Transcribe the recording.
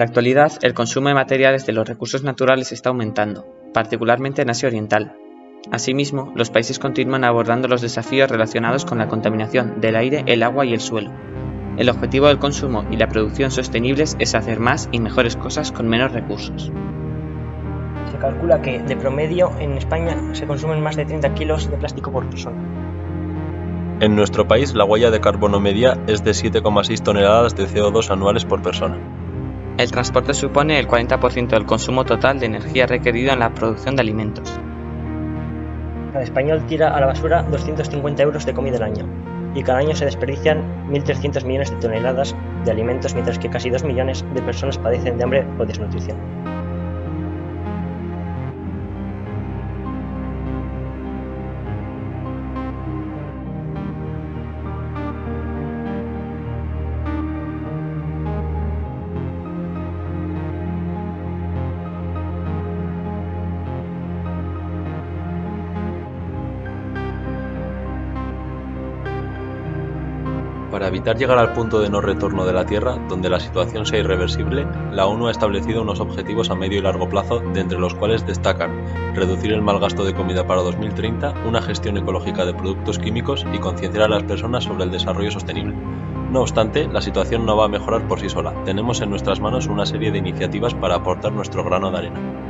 la actualidad, el consumo de materiales de los recursos naturales está aumentando, particularmente en Asia Oriental. Asimismo, los países continúan abordando los desafíos relacionados con la contaminación del aire, el agua y el suelo. El objetivo del consumo y la producción sostenibles es hacer más y mejores cosas con menos recursos. Se calcula que, de promedio, en España se consumen más de 30 kilos de plástico por persona. En nuestro país, la huella de carbono media es de 7,6 toneladas de CO2 anuales por persona. El transporte supone el 40% del consumo total de energía requerido en la producción de alimentos. Cada español tira a la basura 250 euros de comida al año, y cada año se desperdician 1.300 millones de toneladas de alimentos, mientras que casi 2 millones de personas padecen de hambre o desnutrición. Para evitar llegar al punto de no retorno de la Tierra, donde la situación sea irreversible, la ONU ha establecido unos objetivos a medio y largo plazo, de entre los cuales destacan reducir el mal gasto de comida para 2030, una gestión ecológica de productos químicos y concienciar a las personas sobre el desarrollo sostenible. No obstante, la situación no va a mejorar por sí sola. Tenemos en nuestras manos una serie de iniciativas para aportar nuestro grano de arena.